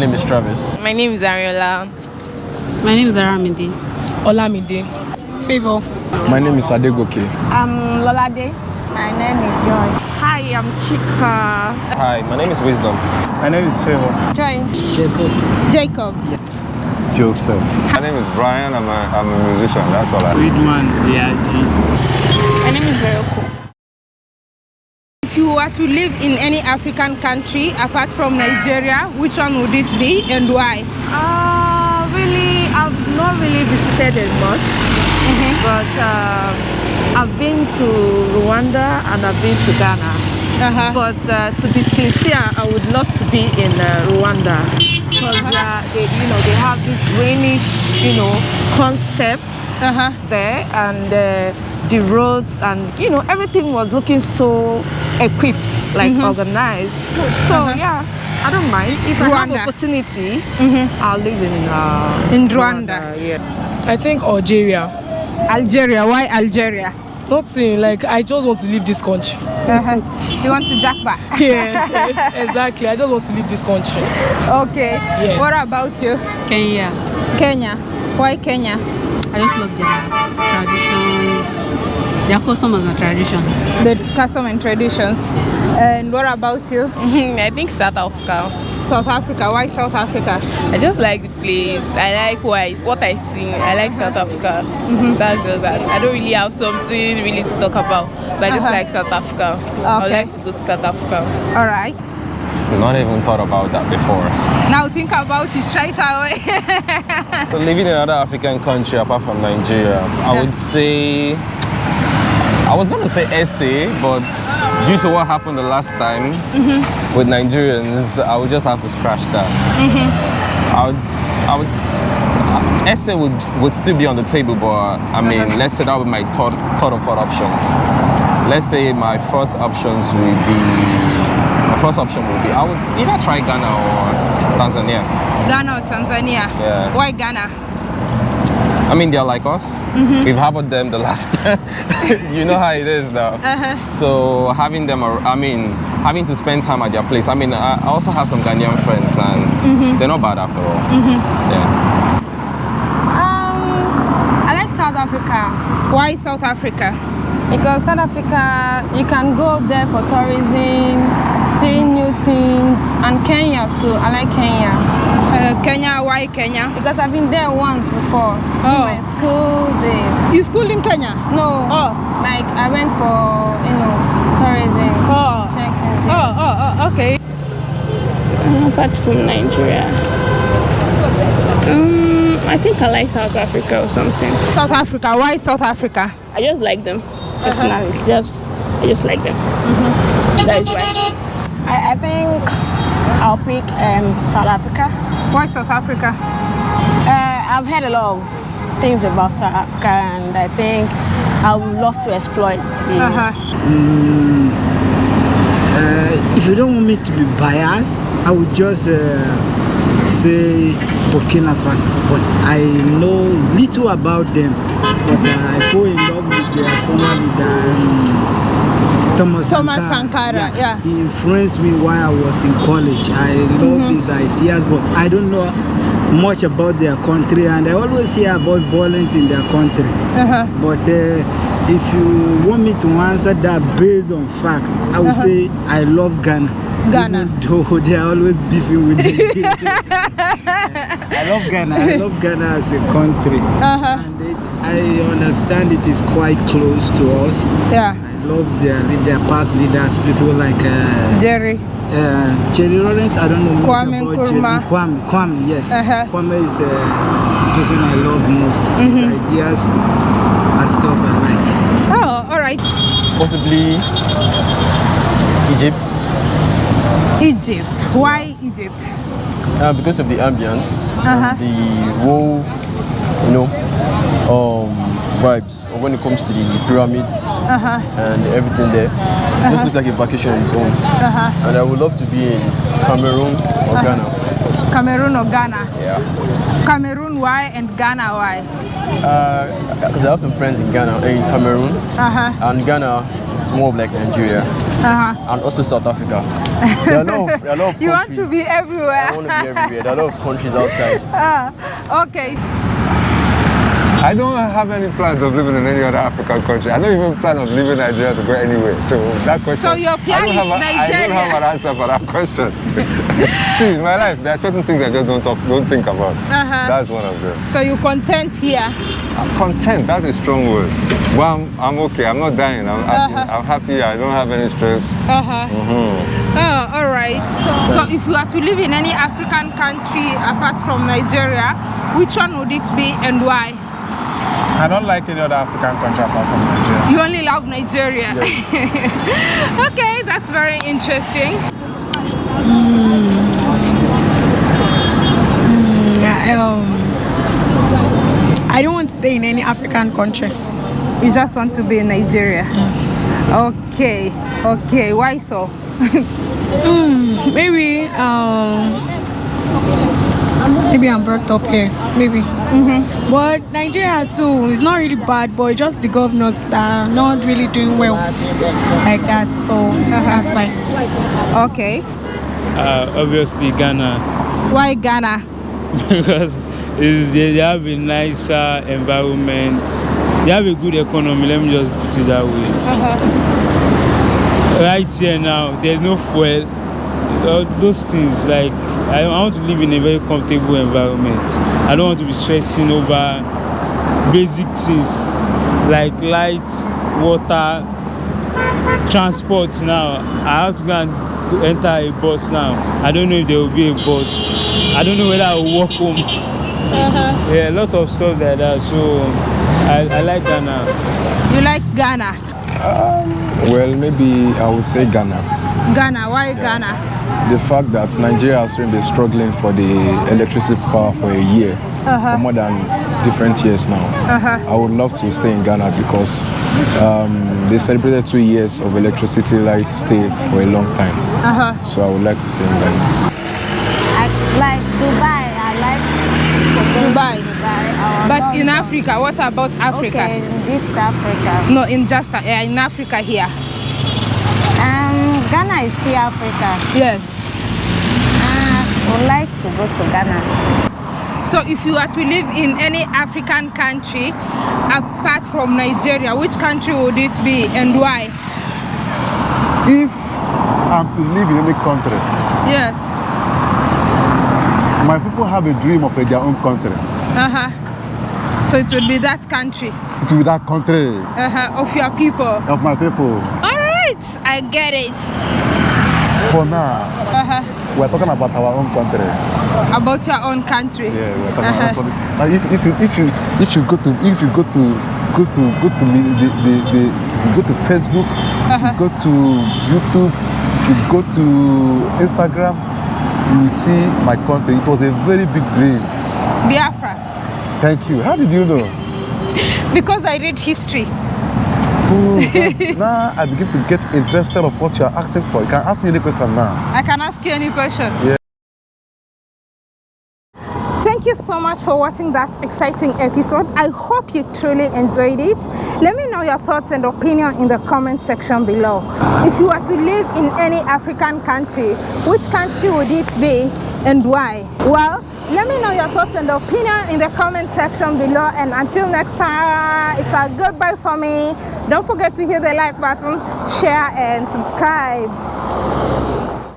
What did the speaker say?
My name is Travis. My name is Ariola. My name is Aramide. Olamide. Favor. My name is Adegoke. I'm Lolade. My name is Joy. Hi, I'm Chika. Hi, my name is Wisdom. My name is Favor. Joy. Jacob. Jacob. Joseph. My name is Brian. I'm a, I'm a musician. That's all I. Ridwan Riaji. My name is Veroko. If you were to live in any African country apart from Nigeria, which one would it be and why? Uh, really, I've not really visited as much, but uh, I've been to Rwanda and I've been to Ghana. Uh-huh. But uh, to be sincere, I would love to be in uh, Rwanda because uh, they, you know, they have this rainish, you know, concept Uh-huh. there, and uh, the roads and you know everything was looking so equipped, like organized. So yeah, I don't mind if I Rwanda. have opportunity. I'll live in uh, In Rwanda. Yeah. I think Algeria. Algeria. Why Algeria? Nothing. Like I just want to leave this country. Uh-huh. You want to japa? yes, yes, exactly. I just want to leave this country. Okay. Yes. What about you? Kenya. Kenya. Why Kenya? I just love their traditions, their customs and traditions. The custom and traditions. And what about you? I think South Africa. South Africa. Why South Africa? I just like the place. I like what I, what I see. I like South Africa. That's just that. I don't really have something really to talk about, but I just Uh-huh. like South Africa. I would like to go to South Africa. All right. Not even thought about that before. Now think about it right away. So living in another African country apart from Nigeria, I would say I was gonna say SA, but due to what happened the last time mm-hmm. with Nigerians, I would just have to scratch that. Mm-hmm. I would, I would, uh, SA would, would still be on the table, but I uh-huh. mean, let's say that would be my third, third or fourth options. Let's say my first options would be, my first option would be, I would either try Ghana or Tanzania. Ghana or Tanzania? Yeah. Why Ghana? I mean, they're like us. Mm-hmm. We've harbored them the last time. you know how it is now. Uh-huh. So having them, I mean, having to spend time at their place. I mean, I also have some Ghanaian friends, and mm-hmm. they're not bad after all. Mm-hmm. Yeah. Um, I like South Africa Why South Africa? Because South Africa, you can go there for tourism, see new things, and Kenya too. I like Kenya Uh, Kenya. Why Kenya? because I've been there once before in Oh. my school days. You school in Kenya? No, Oh. like I went for you know tourism, Oh. check things. Oh, oh, oh, okay. apart from Nigeria. Um, I think I like South Africa or something. South Africa. Why South Africa? I just like them personally. Just I just like them. That is why. I, I think I'll pick um, South Africa. Why South Africa? Uh, I've heard a lot of things about South Africa, and I think I would love to explore the. Uh-huh. Uh, if you don't want me to be biased, I would just uh, say Burkina Faso. But I know little about them. But uh, I fall in love with their former leader, um, Thomas, Thomas Sankara, yeah. He influenced me while I was in college. I love Mhm. his ideas, but I don't know much about their country, and I always hear about violence in their country. Uh-huh. But uh, if you want me to answer that based on fact, I would Uh-huh. say I love Ghana. Ghana. Even though they are always beefing with me. I love Ghana. I love Ghana as a country. Uh-huh. And it, I understand it is quite close to us. Yeah. I love their, their past leaders, people like uh, Jerry. uh, Jerry Lawrence. I don't know much Kwame about Nkrumah. Jerry. Kwame, Kwame, yes. Uh-huh. Kwame is uh, the person I love most. His Mhm. ideas and stuff I like. Oh, all right. Possibly Egypt, Egypt. Why Egypt? uh, because of the ambience, Uh-huh. the whole, you know, um, vibes. Or when it comes to the pyramids Uh-huh. and everything there, it just looks like a vacation on its own. Uh-huh. And I would love to be in Cameroon or Uh-huh. Ghana. Cameroon or Ghana? Yeah. Cameroon, why? And Ghana, why? Because I have some friends in Ghana, in Cameroon, Uh-huh. and Ghana, it's more of like Nigeria. Uh-huh. and also South Africa. There are a lot of, a lot of You want to be everywhere. I want to be everywhere. There are a lot of countries outside. Ah, okay. I don't have any plans of living in any other African country. I don't even plan on leaving Nigeria to go anywhere. So that question. So your plan I don't is have don't have an answer for that question. See, in my life, there are certain things I just don't talk, don't think about. Uh-huh. That's one of them. So you content here? I'm Content, that's a strong word. Well, I'm, I'm okay. I'm not dying. I'm happy. Uh-huh. I'm happy. I don't have any stress. Uh-huh. Mhm. Oh, all right. So, so if you are to live in any African country apart from Nigeria, which one would it be and why? I don't like any other African country apart from Nigeria. You only love Nigeria. Yes. okay, that's very interesting. Yeah, um, I don't want to stay in any African country. You just want to be in Nigeria. Okay, okay. Why so? Mm, maybe, um, maybe I'm brought up here. Maybe. Mm-hmm. But Nigeria too is not really bad, but just the governors that are not really doing well like that. So that's why. Okay. Uh, obviously Ghana Why Ghana? because it's, they, they have a nicer environment. They have a good economy. Let me just put it that way. Right here now, there's no fuel. All those things like I, I want to live in a very comfortable environment. I don't want to be stressing over basic things like light, water, transport. Now I have to go and enter a bus now. I don't know if there will be a bus. I don't know whether I will walk home. Yeah, a lot of stuff like that. So I, I like Ghana. You like Ghana? Well, maybe I would say Ghana. Ghana. Why Ghana? The fact that Nigeria has been struggling for the electricity power for a year, Uh-huh. for more than different years now. Uh-huh. I would love to stay in Ghana because um, they celebrated two years of electricity light stay for a long time. Uh-huh. So I would like to stay in Ghana. I like Dubai. I like Dubai. Dubai. or But in Africa, what about Africa? Okay, in this Africa. No, in just uh, in Africa here. Ghana is still Africa. Yes. Uh, would like to go to Ghana. So if you are to live in any African country apart from Nigeria, which country would it be and why? If I'm to live in any country, Yes. my people have a dream of their own country. Uh-huh. So it would be that country. It will be that country Uh-huh. Of your people. of my people. All right. I get it. For now, Uh-huh. we're talking about our own country. About your own country. Yeah, we're talking Uh-huh. about something. Like if, if you if you if you go to if you go to go to go to me the, the, the go to Facebook, if Uh-huh. you go to YouTube, you go to Instagram, you will see my country. It was a very big dream. Biafra. Thank you. How did you know? Because I read history. Now I begin to get interested of what you are asking for. You can ask me any question now. I can ask you any question. Yeah. Thank you so much for watching that exciting episode. I hope you truly enjoyed it. Let me know your thoughts and opinion in the comment section below. If you were to live in any African country, which country would it be and why? Well, let me know your thoughts and opinion in the comment section below. And until next time, it's a goodbye for me. Don't forget to hit the like button, share, and subscribe.